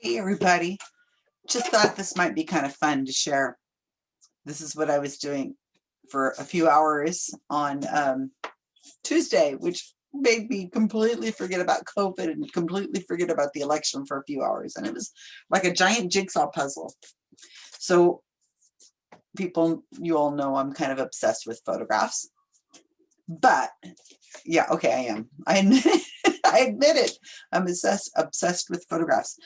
Hey, everybody. Just thought this might be kind of fun to share. This is what I was doing for a few hours on um, Tuesday, which made me completely forget about COVID and completely forget about the election for a few hours. And it was like a giant jigsaw puzzle. So people, you all know I'm kind of obsessed with photographs. But yeah, okay, I am. I admit it. I admit it. I'm obsessed, obsessed with photographs.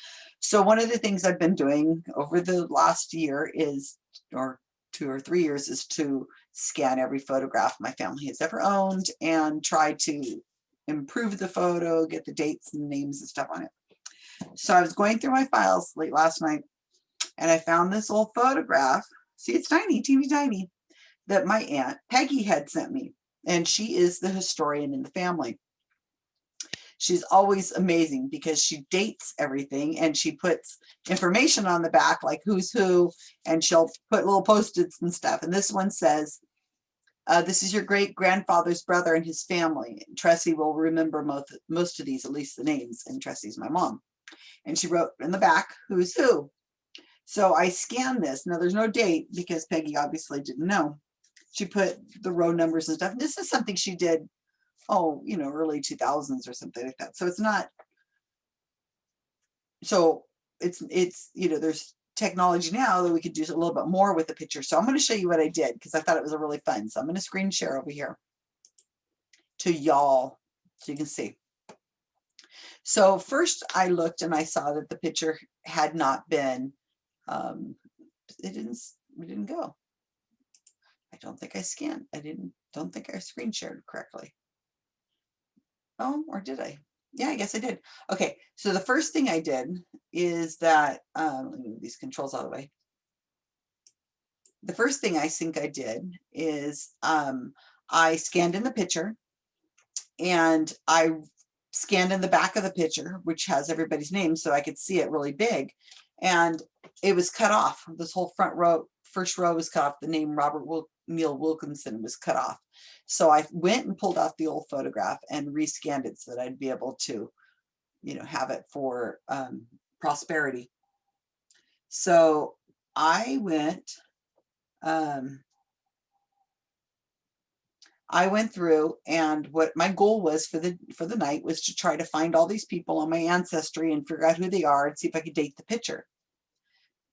So one of the things I've been doing over the last year is, or two or three years, is to scan every photograph my family has ever owned and try to improve the photo, get the dates and names and stuff on it. So I was going through my files late last night and I found this old photograph. See, it's tiny, teeny tiny, that my aunt Peggy had sent me. And she is the historian in the family she's always amazing because she dates everything and she puts information on the back like who's who and she'll put little post-its and stuff. And this one says uh, this is your great grandfather's brother and his family Tressie will remember most most of these at least the names and Tressie's my mom. And she wrote in the back who's who? So I scanned this. Now there's no date because Peggy obviously didn't know. She put the row numbers and stuff. And this is something she did oh, you know, early 2000s or something like that. So it's not, so it's, it's, you know, there's technology now that we could do a little bit more with the picture. So I'm going to show you what I did because I thought it was a really fun. So I'm going to screen share over here to y'all so you can see. So first I looked and I saw that the picture had not been, um, it didn't, it didn't go. I don't think I scanned. I didn't, don't think I screen shared correctly. Oh, or did I? Yeah, I guess I did. Okay, so the first thing I did is that, um, let me move these controls of the way. The first thing I think I did is um, I scanned in the picture and I scanned in the back of the picture, which has everybody's name so I could see it really big. And it was cut off. This whole front row, first row was cut off. The name Robert Wil Neil Wilkinson was cut off. So I went and pulled out the old photograph and rescanned it so that I'd be able to, you know, have it for um, prosperity. So I went, um, I went through and what my goal was for the for the night was to try to find all these people on my ancestry and figure out who they are and see if I could date the picture.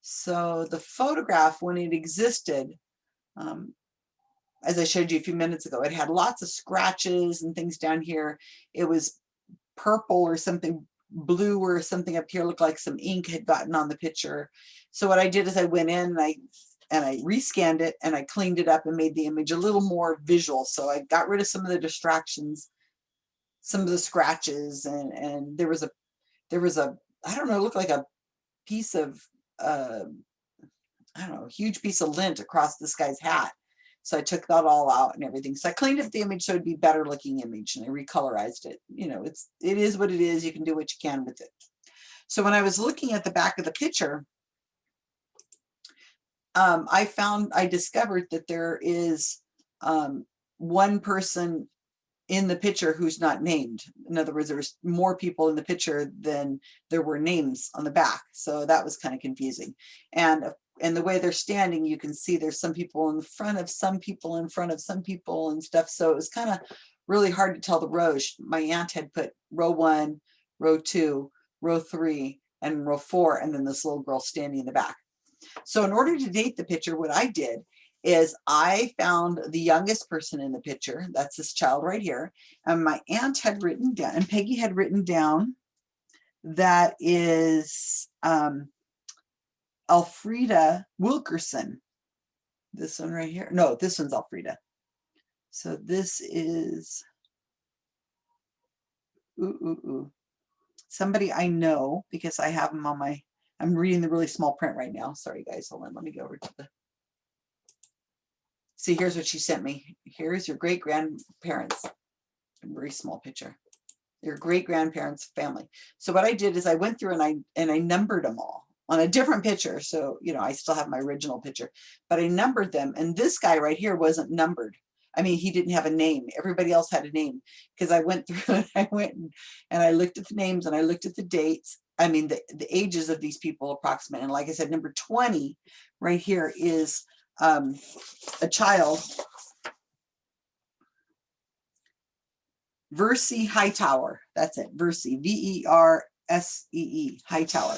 So the photograph, when it existed, um, as I showed you a few minutes ago, it had lots of scratches and things down here. It was purple or something blue or something up here looked like some ink had gotten on the picture. So what I did is I went in and I and I rescanned it and I cleaned it up and made the image a little more visual. So I got rid of some of the distractions, some of the scratches and and there was a there was a I don't know, it looked like a piece of uh, I don't know, a huge piece of lint across this guy's hat. So I took that all out and everything. So I cleaned up the image so it'd be better looking image and I recolorized it. You know, it's it is what it is. You can do what you can with it. So when I was looking at the back of the picture, um, I found I discovered that there is um, one person in the picture who's not named. In other words, there's more people in the picture than there were names on the back. So that was kind of confusing. And and the way they're standing, you can see there's some people in front of some people in front of some people and stuff. So it was kind of really hard to tell the rows. My aunt had put row one, row two, row three, and row four, and then this little girl standing in the back. So in order to date the picture, what I did is I found the youngest person in the picture. That's this child right here. And my aunt had written down, and Peggy had written down that is um, Alfreda Wilkerson. This one right here. No, this one's Alfreda. So this is ooh, ooh, ooh. somebody I know because I have them on my, I'm reading the really small print right now. Sorry guys, hold on, let me go over to the, see here's what she sent me. Here's your great grandparents, very small picture, your great grandparents family. So what I did is I went through and I, and I numbered them all on a different picture. So, you know, I still have my original picture, but I numbered them. And this guy right here wasn't numbered. I mean, he didn't have a name. Everybody else had a name because I went through and I went and, and I looked at the names and I looked at the dates I mean, the, the ages of these people approximate. And like I said, number 20 right here is um, a child, Versee Hightower. That's it, Versee, V-E-R-S-E-E, Hightower.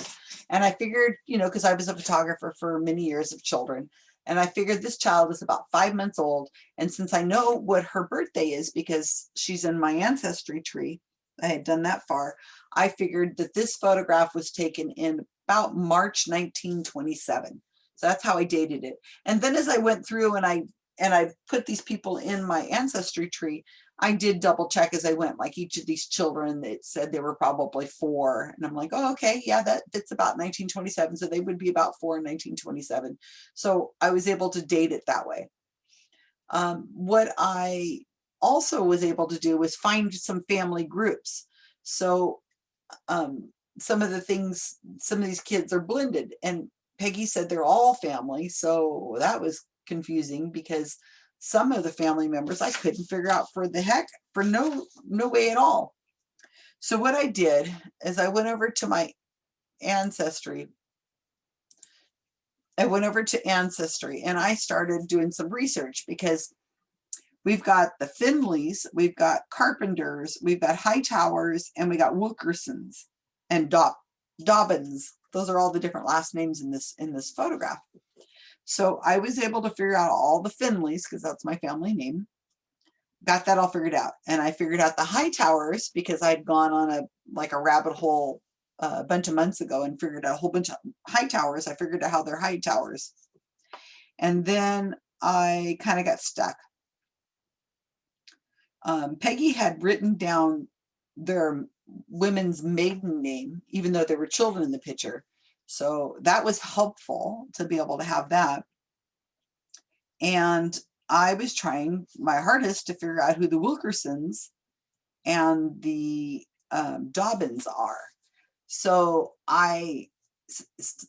And I figured, you know, because I was a photographer for many years of children, and I figured this child is about five months old. And since I know what her birthday is because she's in my ancestry tree, I had done that far, I figured that this photograph was taken in about March 1927. So that's how I dated it. And then as I went through and I and I put these people in my ancestry tree, I did double check as I went, like each of these children, it said they were probably four. And I'm like, oh, okay, yeah, that fits about 1927. So they would be about four in 1927. So I was able to date it that way. Um, what I also was able to do was find some family groups. So um, some of the things, some of these kids are blended and Peggy said they're all family. So that was confusing because some of the family members I couldn't figure out for the heck, for no, no way at all. So what I did is I went over to my ancestry. I went over to ancestry and I started doing some research because we've got the Finleys, we've got Carpenters, we've got Hightowers, and we got Wilkersons and Dob Dobbins. Those are all the different last names in this in this photograph. So I was able to figure out all the Finleys because that's my family name. Got that all figured out. And I figured out the Hightowers because I'd gone on a like a rabbit hole uh, a bunch of months ago and figured out a whole bunch of Hightowers. I figured out how they're Hightowers. And then I kind of got stuck um, Peggy had written down their women's maiden name, even though there were children in the picture. So that was helpful to be able to have that. And I was trying my hardest to figure out who the Wilkersons and the um, Dobbins are. So I,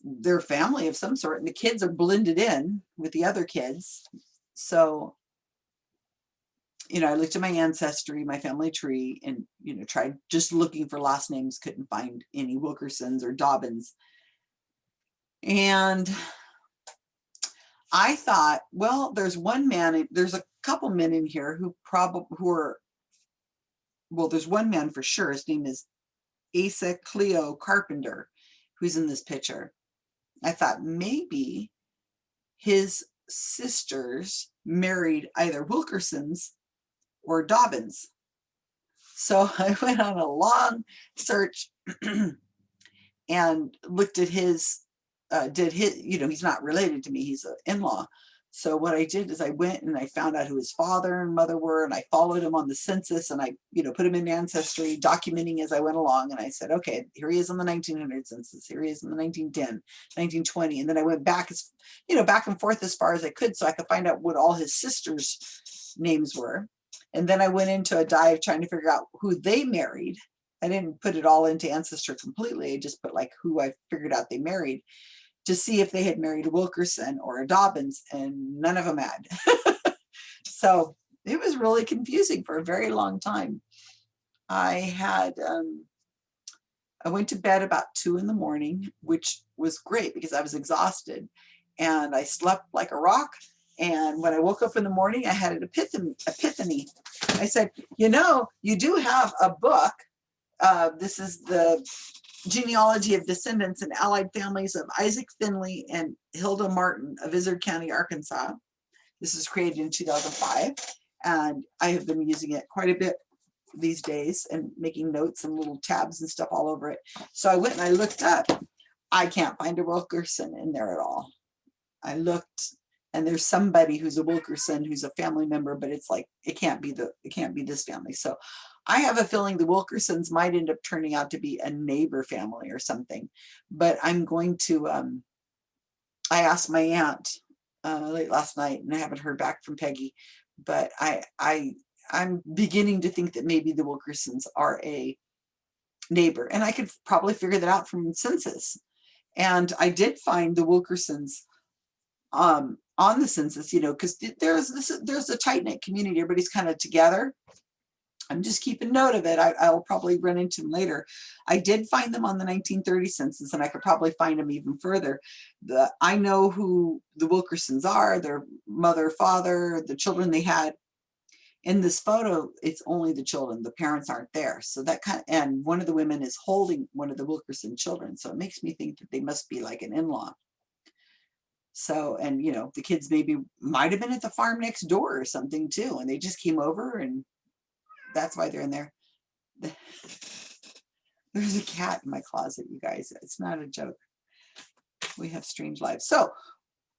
they're family of some sort and the kids are blended in with the other kids. So you know, I looked at my ancestry, my family tree, and, you know, tried just looking for last names, couldn't find any Wilkersons or Dobbins. And I thought, well, there's one man, there's a couple men in here who probably, who are, well, there's one man for sure. His name is Asa Cleo Carpenter, who's in this picture. I thought maybe his sisters married either Wilkersons or Dobbins. So I went on a long search and looked at his, uh, did his, you know, he's not related to me, he's an in-law. So what I did is I went and I found out who his father and mother were and I followed him on the census and I, you know, put him in ancestry, documenting as I went along. And I said, okay, here he is on the 1900 census, here he is in the 1910, 1920. And then I went back as, you know, back and forth as far as I could so I could find out what all his sisters' names were. And then I went into a dive trying to figure out who they married. I didn't put it all into Ancestry completely. I just put like who I figured out they married to see if they had married a Wilkerson or a Dobbins and none of them had. so it was really confusing for a very long time. I had, um, I went to bed about two in the morning, which was great because I was exhausted and I slept like a rock and when I woke up in the morning, I had an epiphany. epiphany. I said, you know, you do have a book. Uh, this is the genealogy of descendants and allied families of Isaac Finley and Hilda Martin of Izard County, Arkansas. This was created in 2005. And I have been using it quite a bit these days and making notes and little tabs and stuff all over it. So I went and I looked up. I can't find a Wilkerson in there at all. I looked and there's somebody who's a Wilkerson who's a family member, but it's like, it can't be the, it can't be this family. So I have a feeling the Wilkersons might end up turning out to be a neighbor family or something, but I'm going to, um, I asked my aunt uh, late last night and I haven't heard back from Peggy, but I, I, I'm beginning to think that maybe the Wilkersons are a neighbor and I could probably figure that out from census. And I did find the Wilkersons um, on the census, you know, because there's this, there's a tight knit community. Everybody's kind of together. I'm just keeping note of it. I, I'll probably run into them later. I did find them on the 1930 census and I could probably find them even further. The, I know who the Wilkersons are, their mother, father, the children they had. In this photo, it's only the children, the parents aren't there. So that kind of, and one of the women is holding one of the Wilkerson children. So it makes me think that they must be like an in-law. So, and you know, the kids maybe might have been at the farm next door or something too. And they just came over and that's why they're in there. There's a cat in my closet, you guys. It's not a joke. We have strange lives. So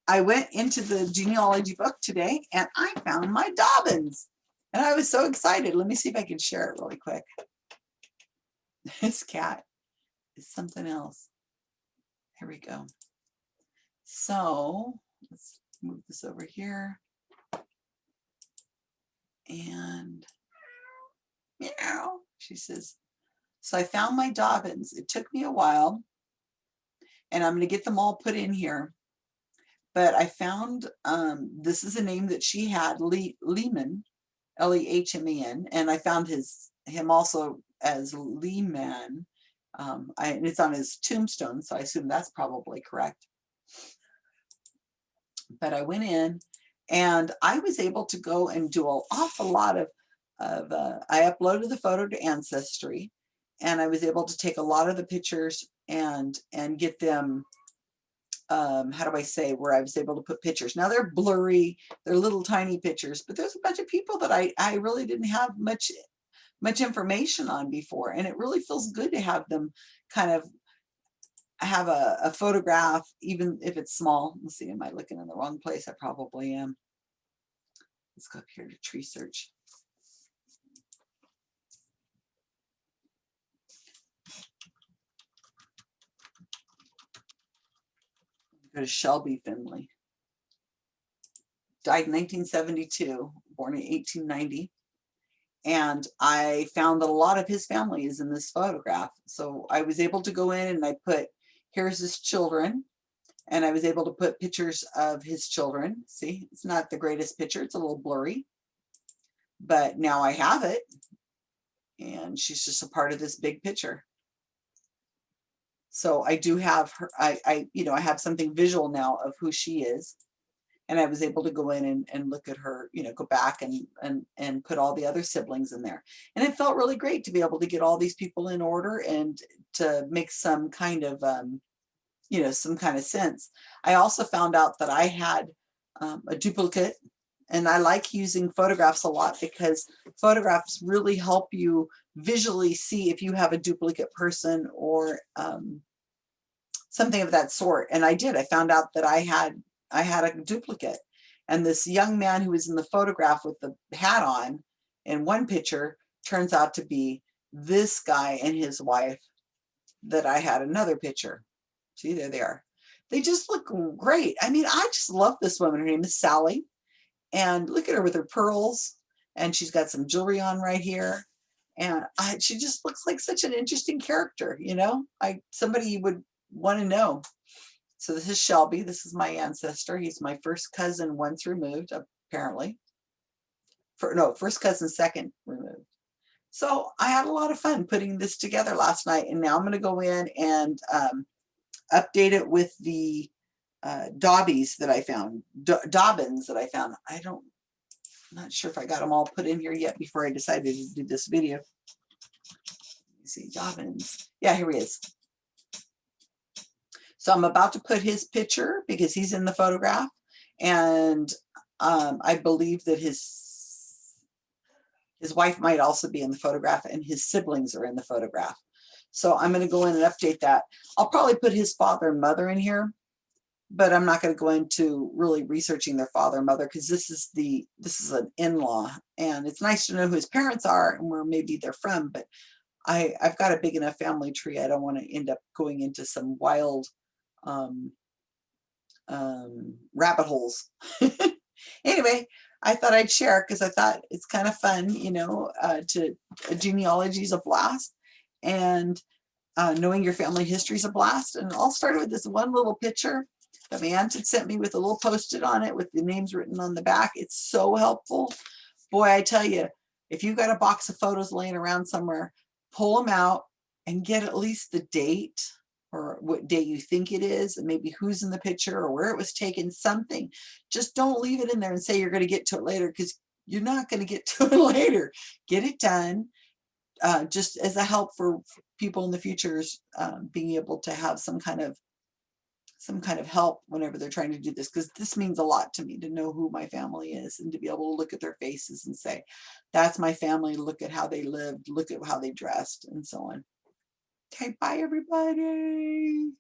I went into the genealogy book today and I found my Dobbins. And I was so excited. Let me see if I can share it really quick. This cat is something else. Here we go. So let's move this over here. And meow, she says. So I found my Dobbins. It took me a while and I'm going to get them all put in here. But I found, um, this is a name that she had, Lee, Lehmen, L-E-H-M-E-N, and I found his him also as Lehman. Um, I, and it's on his tombstone, so I assume that's probably correct. But I went in and I was able to go and do an awful lot of of, uh, I uploaded the photo to Ancestry and I was able to take a lot of the pictures and, and get them, um, how do I say, where I was able to put pictures. Now they're blurry, they're little tiny pictures, but there's a bunch of people that I, I really didn't have much, much information on before. And it really feels good to have them kind of have a, a photograph, even if it's small. Let's see, am I looking in the wrong place? I probably am. Let's go up here to tree search. go to Shelby Finley. Died in 1972, born in 1890. And I found that a lot of his family is in this photograph. So I was able to go in and I put, here's his children. And I was able to put pictures of his children. See, it's not the greatest picture. It's a little blurry. But now I have it. And she's just a part of this big picture. So I do have her, I, I, you know, I have something visual now of who she is. And I was able to go in and, and look at her, you know, go back and, and, and put all the other siblings in there. And it felt really great to be able to get all these people in order and to make some kind of, um, you know, some kind of sense. I also found out that I had um, a duplicate and I like using photographs a lot because photographs really help you visually see if you have a duplicate person or um, something of that sort. And I did, I found out that I had, I had a duplicate. And this young man who was in the photograph with the hat on in one picture turns out to be this guy and his wife that I had another picture. See, there they are. They just look great. I mean, I just love this woman. Her name is Sally. And look at her with her pearls. And she's got some jewelry on right here. And I, she just looks like such an interesting character, you know, I somebody would want to know. So this is Shelby. This is my ancestor. He's my first cousin once removed, apparently. For, no, first cousin second removed. So I had a lot of fun putting this together last night. And now I'm going to go in and um, update it with the uh, Dobbies that I found, Do Dobbins that I found. I don't, I'm not sure if I got them all put in here yet before I decided to do this video. Let me see, Dobbins. Yeah, here he is. So I'm about to put his picture because he's in the photograph. And um, I believe that his his wife might also be in the photograph and his siblings are in the photograph. So I'm going to go in and update that. I'll probably put his father and mother in here but I'm not going to go into really researching their father and mother because this is the this is an in-law and it's nice to know who his parents are and where maybe they're from but I I've got a big enough family tree I don't want to end up going into some wild um, um, rabbit holes anyway I thought I'd share because I thought it's kind of fun you know uh, to genealogy is a blast and uh, knowing your family history is a blast and I'll start with this one little picture that my aunt had sent me with a little post-it on it with the names written on the back. It's so helpful. Boy, I tell you, if you've got a box of photos laying around somewhere, pull them out and get at least the date or what day you think it is and maybe who's in the picture or where it was taken, something. Just don't leave it in there and say you're going to get to it later because you're not going to get to it later. Get it done uh, just as a help for people in the futures um, being able to have some kind of some kind of help whenever they're trying to do this because this means a lot to me to know who my family is and to be able to look at their faces and say that's my family look at how they lived look at how they dressed and so on okay bye everybody